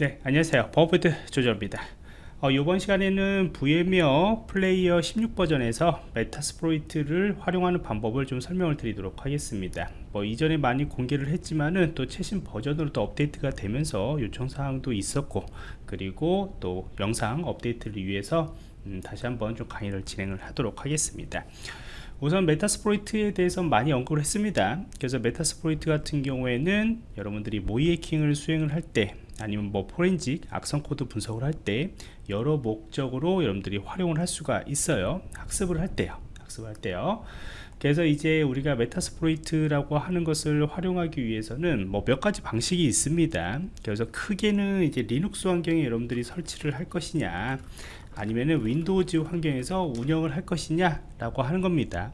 네 안녕하세요. 버버드 조조입니다. 어, 이번 시간에는 VMware Player 16 버전에서 Metasploit을 활용하는 방법을 좀 설명을 드리도록 하겠습니다. 뭐 이전에 많이 공개를 했지만은 또 최신 버전으로 또 업데이트가 되면서 요청사항도 있었고 그리고 또 영상 업데이트를 위해서 음, 다시 한번 좀 강의를 진행을 하도록 하겠습니다. 우선 Metasploit에 대해서 많이 언급을 했습니다. 그래서 Metasploit 같은 경우에는 여러분들이 모의 해킹을 수행을 할때 아니면 뭐 포렌식 악성 코드 분석을 할 때 여러 목적으로 여러분들이 활용을 할 수가 있어요. 학습을 할 때요. 학습을 할 때요. 그래서 이제 우리가 Metasploit이라고 하는 것을 활용하기 위해서는 뭐 몇 가지 방식이 있습니다. 그래서 크게는 이제 리눅스 환경에 여러분들이 설치를 할 것이냐 아니면은 Windows 환경에서 운영을 할 것이냐 라고 하는 겁니다.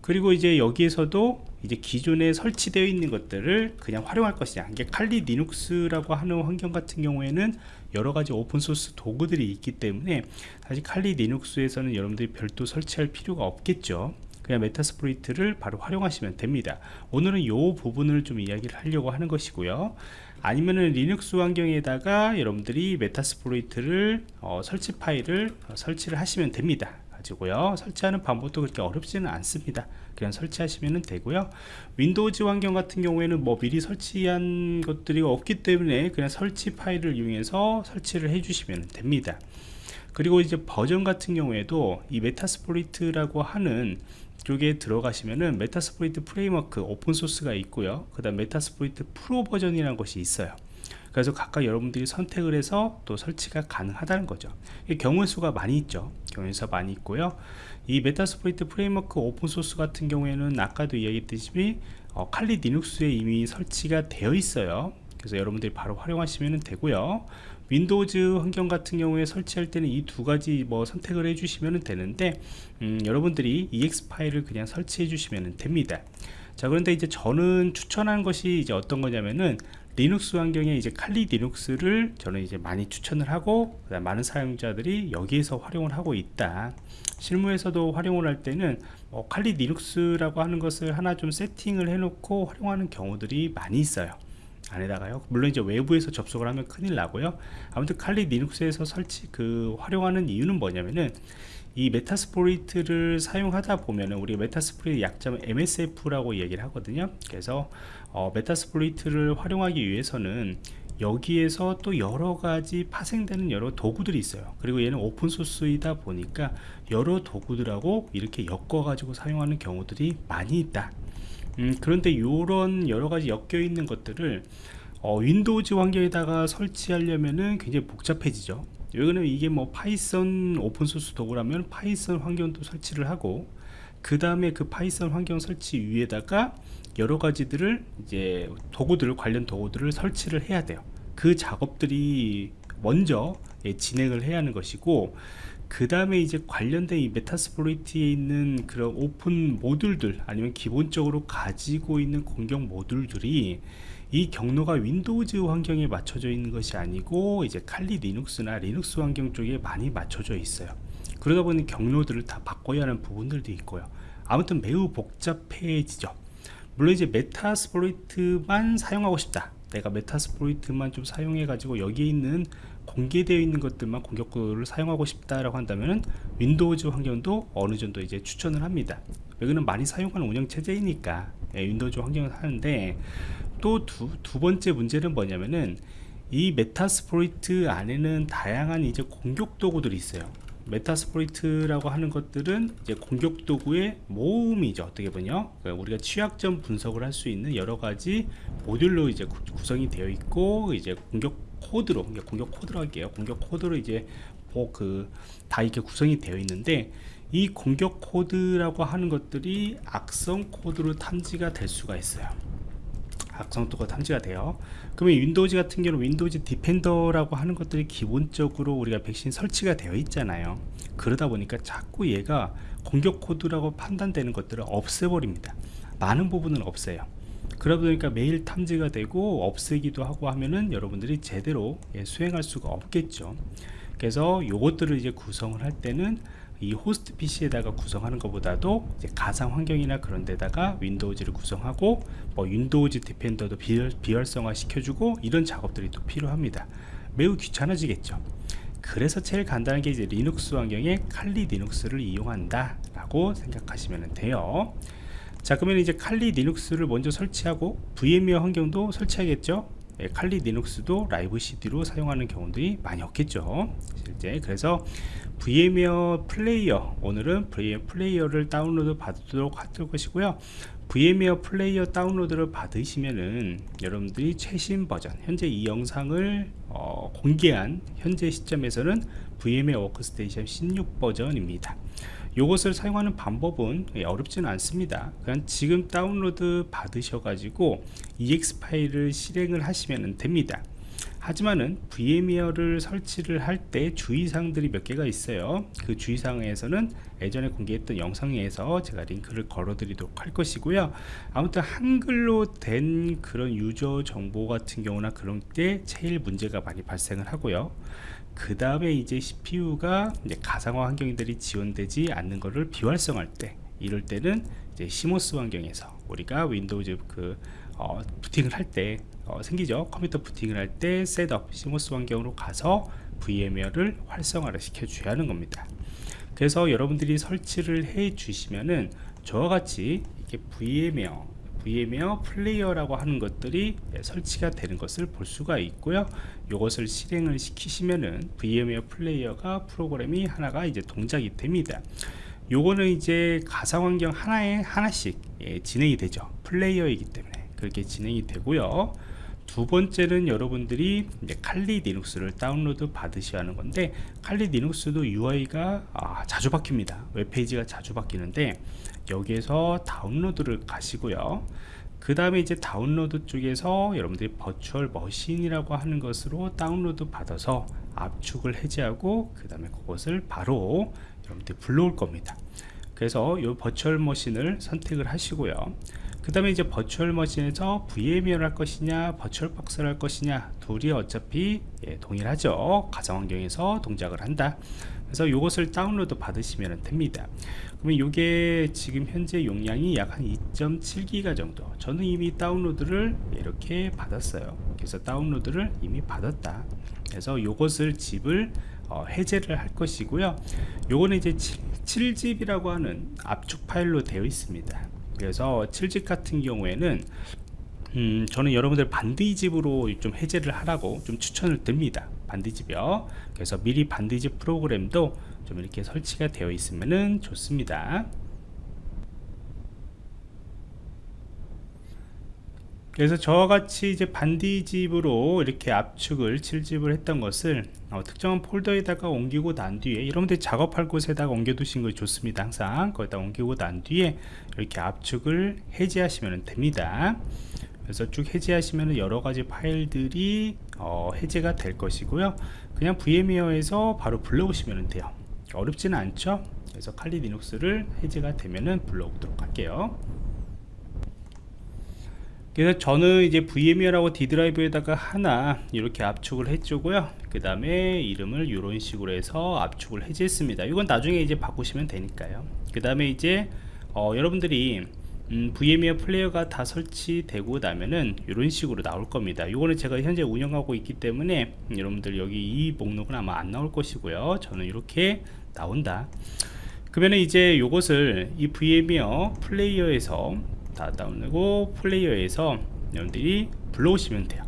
그리고 이제 여기에서도 이제 기존에 설치되어 있는 것들을 그냥 활용할 것이냐 이게 칼리 리눅스라고 하는 환경 같은 경우에는 여러가지 오픈소스 도구들이 있기 때문에 사실 칼리 리눅스에서는 여러분들이 별도 설치할 필요가 없겠죠. 그냥 Metasploit을 바로 활용하시면 됩니다. 오늘은 이 부분을 좀 이야기를 하려고 하는 것이고요. 아니면은 리눅스 환경에다가 여러분들이 Metasploit을 어, 설치 파일을 어, 설치를 하시면 됩니다 가지고요. 설치하는 방법도 그렇게 어렵지는 않습니다. 그냥 설치하시면 되고요. Windows 환경 같은 경우에는 뭐 미리 설치한 것들이 없기 때문에 그냥 설치 파일을 이용해서 설치를 해주시면 됩니다. 그리고 이제 버전 같은 경우에도 이 Metasploit이라고 하는 쪽에 들어가시면은 Metasploit Framework 오픈소스가 있고요. 그 다음 Metasploit Pro 버전이라는 것이 있어요 그래서 각각 여러분들이 선택을 해서 또 설치가 가능하다는 거죠. 경우 수가 많이 있죠. 경우 수가 많이 있고요. 이 Metasploit Framework 오픈소스 같은 경우에는 아까도 이야기했듯이 어, 칼리 리눅스에 이미 설치가 되어 있어요. 그래서 여러분들이 바로 활용하시면 되고요. Windows 환경 같은 경우에 설치할 때는 이 두 가지 뭐 선택을 해주시면 되는데 음, 여러분들이 exe 파일을 그냥 설치해 주시면 됩니다. 자 그런데 이제 저는 추천한 것이 이제 어떤 거냐면은 리눅스 환경에 이제 칼리 리눅스를 저는 이제 많이 추천을 하고 많은 사용자들이 여기에서 활용을 하고 있다. 실무에서도 활용을 할 때는 어, 칼리 리눅스라고 하는 것을 하나 좀 세팅을 해 놓고 활용하는 경우들이 많이 있어요. 안에다가요. 물론 이제 외부에서 접속을 하면 큰일 나고요. 아무튼 칼리 리눅스에서 설치 그 활용하는 이유는 뭐냐면은 이 Metasploit을 사용하다 보면은 우리 Metasploit 약자는 MSF라고 얘기를 하거든요. 그래서 어, Metasploit을 활용하기 위해서는 여기에서 또 여러가지 파생되는 여러 도구들이 있어요. 그리고 얘는 오픈소스이다 보니까 여러 도구들하고 이렇게 엮어 가지고 사용하는 경우들이 많이 있다. 음, 그런데 이런 여러가지 엮여 있는 것들을 어, Windows 환경에다가 설치하려면은 굉장히 복잡해지죠 여기는 이게 뭐 Python 오픈소스 도구라면 Python 환경도 설치를 하고 그 다음에 그 Python 환경 설치 위에다가 여러 가지들을 이제 도구들 관련 도구들을 설치를 해야 돼요. 그 작업들이 먼저 예, 진행을 해야 하는 것이고 그 다음에 이제 관련된 이 Metasploit에 있는 그런 오픈 모듈들 아니면 기본적으로 가지고 있는 공격 모듈들이 이 경로가 Windows 환경에 맞춰져 있는 것이 아니고 이제 칼리 리눅스나 리눅스 환경 쪽에 많이 맞춰져 있어요. 그러다 보니 경로들을 다 바꿔야 하는 부분들도 있고요. 아무튼 매우 복잡해지죠. 물론 이제 Metasploit만 사용하고 싶다. 내가 Metasploit만 좀 사용해 가지고 여기에 있는 공개되어 있는 것들만 공격 코드를 사용하고 싶다라고 한다면 Windows 환경도 어느 정도 이제 추천을 합니다. 여기는 많이 사용하는 운영체제이니까. 예, Windows 환경을 하는데 또 두 번째 문제는 뭐냐면은 이 Metasploit 안에는 다양한 이제 공격 도구들이 있어요. Metasploit이라고 하는 것들은 이제 공격 도구의 모음이죠. 어떻게 보면 그러니까 우리가 취약점 분석을 할 수 있는 여러 가지 모듈로 이제 구성이 되어 있고 이제 공격 코드로 공격 코드로 할게요. 공격 코드로 이제 뭐그다 이렇게 구성이 되어 있는데 이 공격 코드라고 하는 것들이 악성 코드로 탐지가 될 수가 있어요 악성 코드가 탐지가 돼요. 그러면 Windows 같은 경우는 Windows Defender라고 하는 것들이 기본적으로 우리가 백신 설치가 되어 있잖아요. 그러다 보니까 자꾸 얘가 공격 코드라고 판단되는 것들을 없애버립니다. 많은 부분은 없어요. 그러다 보니까 매일 탐지가 되고 없애기도 하고 하면은 여러분들이 제대로 예, 수행할 수가 없겠죠. 그래서 요것들을 이제 구성을 할 때는 이 호스트 PC에다가 구성하는 것보다도 가상 환경이나 그런 데다가 Windows를 구성하고 뭐 Windows Defender도 비활, 비활성화 시켜주고 이런 작업들이 또 필요합니다. 매우 귀찮아지겠죠. 그래서 제일 간단한 게 이제 리눅스 환경에 칼리 리눅스를 이용한다 라고 생각하시면 돼요. 자 그러면 이제 칼리 리눅스를 먼저 설치하고 VMware 환경도 설치하겠죠? 예, 칼리 리눅스도 라이브 CD로 사용하는 경우들이 많이 없겠죠. 실제 그래서 VMware 플레이어 오늘은 VMware 플레이어를 다운로드 받도록 할 것이고요. VMware 플레이어 다운로드를 받으시면은 여러분들이 최신 버전 현재 이 영상을 어, 공개한 현재 시점에서는 VMware 워크스테이션 16 버전입니다 이것을 사용하는 방법은 예, 어렵지는 않습니다. 그냥 지금 다운로드 받으셔 가지고 ex 파일을 실행을 하시면 됩니다 하지만은 VMware를 설치를 할 때 주의사항들이 몇 개가 있어요. 그 주의사항에서는 예전에 공개했던 영상에서 제가 링크를 걸어 드리도록 할 것이고요. 아무튼 한글로 된 그런 유저 정보 같은 경우나 그런 때 제일 문제가 많이 발생을 하고요. 그 다음에 이제 CPU가 이제 가상화 환경들이 지원되지 않는 것을 비활성할 때 이럴 때는 이제 CMOS 환경에서 우리가 Windows 그 어, 부팅을 할 때 어, 생기죠. 컴퓨터 부팅을 할 때 setup CMOS 환경으로 가서 VMware를 활성화를 시켜 줘야 하는 겁니다. 그래서 여러분들이 설치를 해 주시면은 저와 같이 이렇게 VMware VMware 플레이어라고 하는 것들이 설치가 되는 것을 볼 수가 있고요. 이것을 실행을 시키시면은 VMware 플레이어가 프로그램이 하나가 이제 동작이 됩니다. 요거는 이제 가상 환경 하나에 하나씩 예, 진행이 되죠. 플레이어이기 때문에 그렇게 진행이 되고요 두 번째는 여러분들이 칼리 리눅스를 다운로드 받으셔야 하는 건데 칼리 리눅스도 UI가 아, 자주 바뀝니다. 웹페이지가 자주 바뀌는데 여기에서 다운로드를 가시고요. 그 다음에 이제 다운로드 쪽에서 여러분들이 virtual machine이라고 하는 것으로 다운로드 받아서 압축을 해제하고 그 다음에 그것을 바로 여러분들이 불러올 겁니다. 그래서 이 virtual machine을 선택을 하시고요 그 다음에 이제 virtual machine에서 VMware 할 것이냐 버추얼 박스를 할 것이냐 둘이 어차피 예, 동일하죠. 가상 환경에서 동작을 한다. 그래서 이것을 다운로드 받으시면 됩니다. 그러면 이게 지금 현재 용량이 약 한 2.7기가 정도. 저는 이미 다운로드를 이렇게 받았어요. 그래서 다운로드를 이미 받았다. 그래서 이것을 집을 어, 해제를 할 것이고요. 요거는 이제 7, 7집이라고 하는 압축 파일로 되어 있습니다 그래서 7집 같은 경우에는 음, 저는 여러분들 반디집으로 좀 해제를 하라고 좀 추천을 드립니다. 반디집이요. 그래서 미리 반디집 프로그램도 좀 이렇게 설치가 되어 있으면 좋습니다 그래서 저와 같이 이제 반디집으로 이렇게 압축을 7집을 했던 것을 어, 특정한 폴더에다가 옮기고 난 뒤에 여러분들 작업할 곳에다가 옮겨 두신 것이 좋습니다. 항상 거기다 옮기고 난 뒤에 이렇게 압축을 해제하시면 됩니다. 그래서 쭉 해제하시면 여러가지 파일들이 어, 해제가 될 것이고요. 그냥 VMware에서 바로 불러오시면 돼요. 어렵지는 않죠? 그래서 칼리 리눅스를 해제가 되면은 불러오도록 할게요 그래서 저는 이제 VMware하고 D 드라이브에다가 하나 이렇게 압축을 해주고요. 그 다음에 이름을 이런 식으로 해서 압축을 해제했습니다. 이건 나중에 이제 바꾸시면 되니까요. 그 다음에 이제 어, 여러분들이 음, VMware 플레이어가 다 설치되고 나면은 이런 식으로 나올 겁니다. 이거는 제가 현재 운영하고 있기 때문에 여러분들 여기 이 목록은 아마 안 나올 것이고요. 저는 이렇게 나온다. 그러면 이제 이것을 이 VMware 플레이어에서 다 다운되고 플레이어에서 여러분들이 불러오시면 돼요.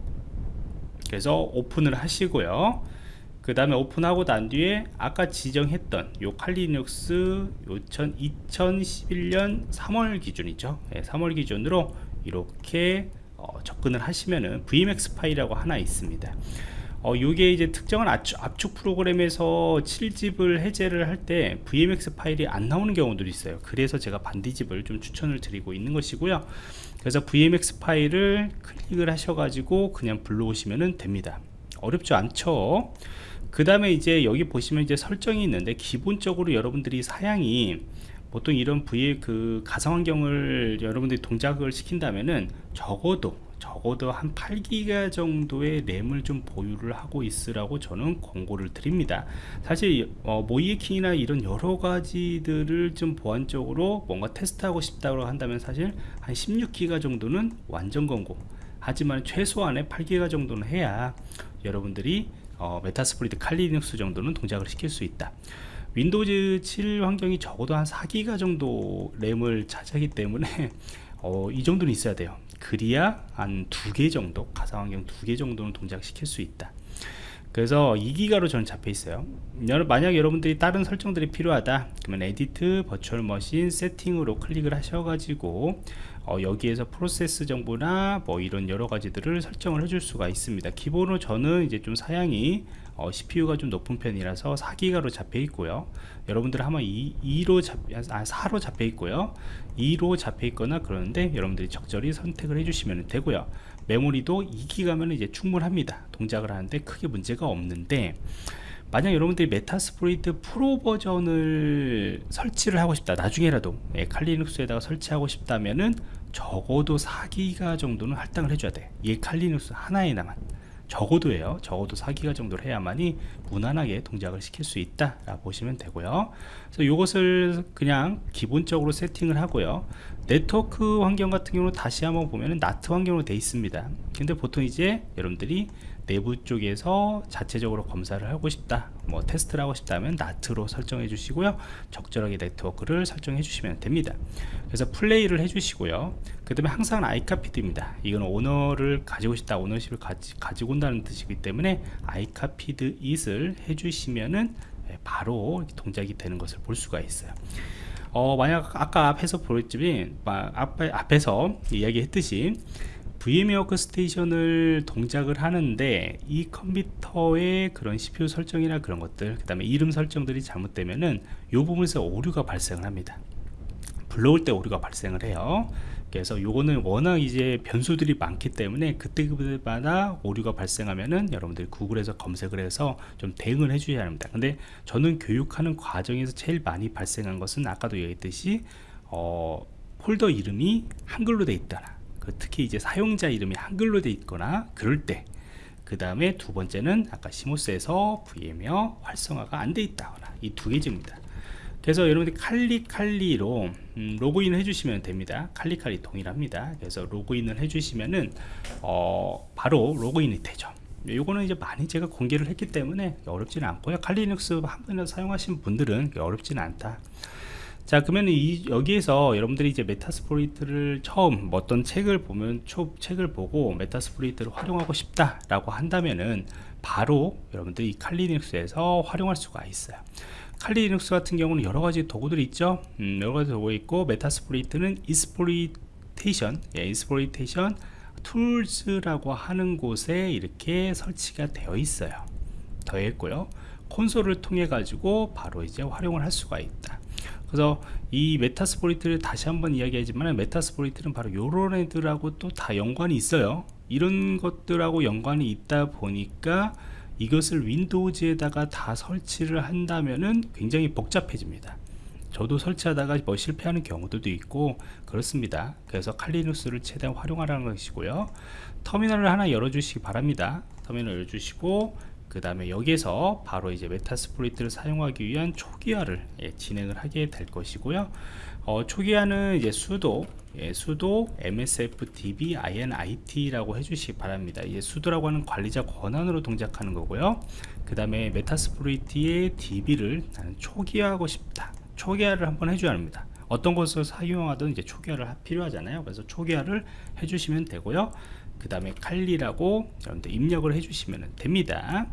그래서 오픈을 하시고요. 그 다음에 오픈하고 난 뒤에 아까 지정했던 요 칼리눅스 2011년 3월 기준이죠. 네, 3월 기준으로 이렇게 어, 접근을 하시면은 VMX 파일이라고 하나 있습니다 어, 요게 이제 특정한 압축, 압축 프로그램에서 7집을 해제를 할 때 VMX 파일이 안 나오는 경우들이 있어요. 그래서 제가 반디집을 좀 추천을 드리고 있는 것이고요. 그래서 VMX 파일을 클릭을 하셔가지고 그냥 불러오시면 됩니다. 어렵지 않죠? 그 다음에 이제 여기 보시면 이제 설정이 있는데 기본적으로 여러분들이 사양이 보통 이런 V의 그 가상 환경을 여러분들이 동작을 시킨다면은 적어도 적어도 한 8기가 정도의 램을 좀 보유를 하고 있으라고 저는 권고를 드립니다. 사실 어, 모이에킹이나 이런 여러 가지들을 좀 보안적으로 뭔가 테스트하고 싶다고 한다면 사실 한 16기가 정도는 완전 권고. 하지만 최소한의 8기가 정도는 해야 여러분들이 어, Metasploit Kali Linux 정도는 동작을 시킬 수 있다. Windows 7 환경이 적어도 한 4기가 정도 램을 차지하기 때문에 어, 이 정도는 있어야 돼요 그래야 한 두 개 정도 가상 환경 두 개 정도는 동작시킬 수 있다 그래서 2기가로 저는 잡혀 있어요. 만약 여러분들이 다른 설정들이 필요하다 그러면 edit virtual machine setting으로 클릭을 하셔가지고 어, 여기에서 프로세스 정보나 뭐 이런 여러 가지들을 설정을 해줄 수가 있습니다. 기본으로 저는 이제 좀 사양이 어, CPU가 좀 높은 편이라서 4기가로 잡혀 있고요. 여러분들 아마 2, 2로 잡, 아, 4로 잡혀 있고요. 2로 잡혀 있거나 그러는데 여러분들이 적절히 선택을 해주시면 되고요 메모리도 2기가면 이제 충분합니다. 동작을 하는데 크게 문제가 없는데 만약 여러분들이 Metasploit 프로 버전을 설치를 하고 싶다 나중에라도 예, 칼리눅스에다가 설치하고 싶다면은 적어도 4기가 정도는 할당을 해줘야 돼이 칼리눅스 하나에나만 적어도예요. 적어도 4기가 정도를 해야만이 무난하게 동작을 시킬 수 있다 라 보시면 되고요. 그래서 이것을 그냥 기본적으로 세팅을 하고요. 네트워크 환경 같은 경우는 다시 한번 보면은 나트 환경으로 되어 있습니다. 근데 보통 이제 여러분들이 내부 쪽에서 자체적으로 검사를 하고 싶다 뭐 테스트를 하고 싶다면 나트로 설정해 주시고요. 적절하게 네트워크를 설정해 주시면 됩니다. 그래서 플레이를 해 주시고요. 그 다음에 항상 아이카피드입니다. 이건 오너를 가지고 싶다 오너십을 가지, 가지고 온다는 뜻이기 때문에 아이카피드 it을 해 주시면은 예, 바로 동작이 되는 것을 볼 수가 있어요. 어, 만약 아까 앞에서 보였지만 앞에, 앞에서 이야기했듯이 VM 워크스테이션을 동작을 하는데 이 컴퓨터의 그런 CPU 설정이나 그런 것들 그 다음에 이름 설정들이 잘못되면은 이 부분에서 오류가 발생을 합니다. 불러올 때 오류가 발생을 해요. 그래서 요거는 워낙 이제 변수들이 많기 때문에 그때그때마다 오류가 발생하면은 여러분들이 구글에서 검색을 해서 좀 대응을 해 주셔야 합니다. 근데 저는 교육하는 과정에서 제일 많이 발생한 것은 아까도 얘기했듯이 어, 폴더 이름이 한글로 돼 있다 그 특히 이제 사용자 이름이 한글로 돼 있거나 그럴 때 그 다음에 두 번째는 아까 시모스에서 VM웨어 활성화가 안 돼 있다거나 이 두 개지입니다. 그래서 여러분들이 칼리칼리로 음, 로그인을 해주시면 됩니다. kali kali 동일합니다. 그래서 로그인을 해주시면은 어, 바로 로그인이 되죠. 요거는 이제 많이 제가 공개를 했기 때문에 어렵지는 않고요. Kali Linux 한 번이라도 사용하신 분들은 어렵지는 않다 자 그러면 이 여기에서 여러분들이 이제 Metasploit을 처음 뭐 어떤 책을 보면 초 책을 보고 Metasploit을 활용하고 싶다 라고 한다면은 바로 여러분들이 칼리눅스에서 활용할 수가 있어요. Kali Linux 같은 경우는 여러가지 도구들이 있죠. 음, 여러가지 도구 있고 Metasploit은 exploitation 예, exploitation tools라고 하는 곳에 이렇게 설치가 되어 있어요. 더했고요. 콘솔을 통해 가지고 바로 이제 활용을 할 수가 있다 그래서 이 Metasploit을 다시 한번 이야기하지만 Metasploit은 바로 요런 애들하고 또 다 연관이 있어요. 이런 것들하고 연관이 있다 보니까 이것을 윈도우즈에다가 다 설치를 한다면은 굉장히 복잡해집니다. 저도 설치하다가 뭐 실패하는 경우들도 있고 그렇습니다. 그래서 칼리누스를 최대한 활용하라는 것이고요. 터미널을 하나 열어 주시기 바랍니다. 터미널 열어주시고 그 다음에 여기에서 바로 이제 메타스프로이트를 사용하기 위한 초기화를 예, 진행을 하게 될 것이고요. 어, 초기화는 이제 수도 예, 수도 msfdb init라고 해주시기 바랍니다. 이제 수도라고 하는 관리자 권한으로 동작하는 거고요. 그 다음에 메타스프로이트의 db를 나는 초기화하고 싶다. 초기화를 한번 해줘야 합니다. 어떤 것을 사용하든 이제 초기화를 필요하잖아요. 그래서 초기화를 해주시면 되고요 그 다음에 칼리라고 여러분들 입력을 해주시면 됩니다.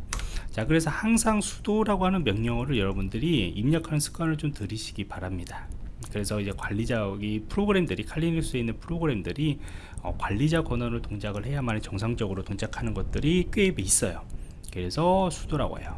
자 그래서 항상 수도라고 하는 명령어를 여러분들이 입력하는 습관을 좀 들이시기 바랍니다. 그래서 이제 관리자 이 프로그램들이 칼리눅스에 있는 프로그램들이 어, 관리자 권한을 동작을 해야만 정상적으로 동작하는 것들이 꽤 있어요. 그래서 sudo라고 해요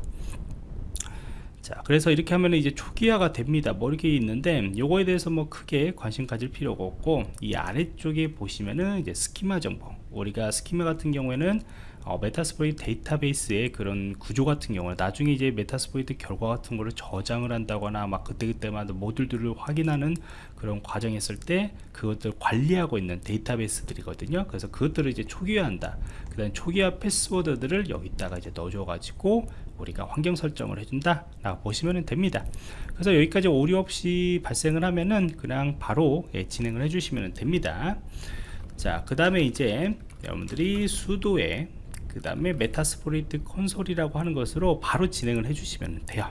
자 그래서 이렇게 하면 이제 초기화가 됩니다. 뭐 이렇게 있는데 요거에 대해서 뭐 크게 관심 가질 필요가 없고 이 아래쪽에 보시면은 이제 스키마 정보. 우리가 스키마 같은 경우에는 어, Metasploit 데이터베이스의 그런 구조 같은 경우는 나중에 이제 Metasploit 결과 같은 거를 저장을 한다거나 막 그때그때마다 모듈들을 확인하는 그런 과정이 있을 때 그것들 관리하고 있는 데이터베이스들이거든요. 그래서 그것들을 이제 초기화한다. 그 다음 초기화 패스워드들을 여기다가 이제 넣어줘 가지고 우리가 환경 설정을 해준다 라고 보시면 됩니다. 그래서 여기까지 오류 없이 발생을 하면은 그냥 바로 예, 진행을 해주시면 됩니다. 자 그 다음에 이제 여러분들이 sudo에 그 다음에 Metasploit 콘솔이라고 하는 것으로 바로 진행을 해주시면 돼요.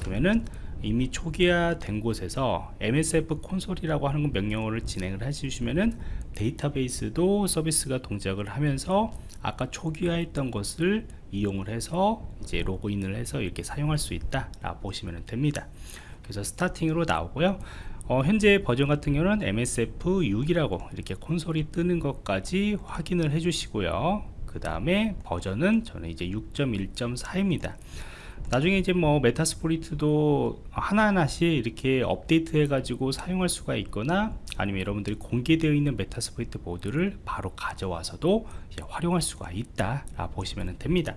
그러면은 이미 초기화 된 곳에서 MSF 콘솔이라고 하는 명령어를 진행을 해주시면은 데이터베이스도 서비스가 동작을 하면서 아까 초기화했던 것을 이용을 해서 이제 로그인을 해서 이렇게 사용할 수 있다 라 보시면 됩니다. 그래서 starting으로 나오고요. 어, 현재 버전 같은 경우는 MSF6이라고 이렇게 콘솔이 뜨는 것까지 확인을 해 주시고요. 그 다음에 버전은 저는 이제 6.1.4입니다 나중에 이제 뭐 Metasploit도 하나하나씩 이렇게 업데이트 해가지고 사용할 수가 있거나 아니면 여러분들이 공개되어 있는 Metasploit 보드를 바로 가져와서도 활용할 수가 있다 라 보시면 됩니다.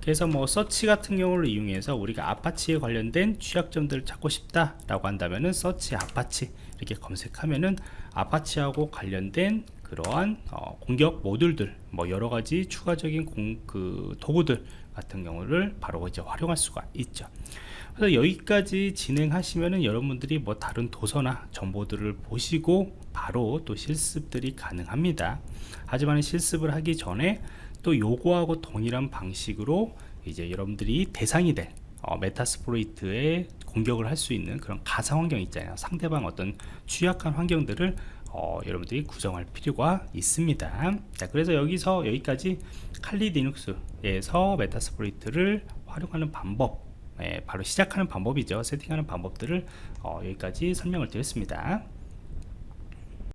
그래서 뭐 서치 같은 경우를 이용해서 우리가 Apache에 관련된 취약점들을 찾고 싶다 라고 한다면은 search Apache 이렇게 검색하면은 Apache하고 관련된 그러한 어, 공격 모듈들 뭐 여러가지 추가적인 공, 그 도구들 같은 경우를 바로 이제 활용할 수가 있죠. 그래서 여기까지 진행하시면은 여러분들이 뭐 다른 도서나 정보들을 보시고 바로 또 실습들이 가능합니다. 하지만 실습을 하기 전에 또 요거하고 동일한 방식으로 이제 여러분들이 대상이 될 어, Metasploit에 공격을 할 수 있는 그런 가상 환경 있잖아요. 상대방 어떤 취약한 환경들을 어, 여러분들이 구성할 필요가 있습니다. 자 그래서 여기서 여기까지 칼리 리눅스에서 메타스포이트를 활용하는 방법 예, 바로 시작하는 방법이죠. 세팅하는 방법들을 어, 여기까지 설명을 드렸습니다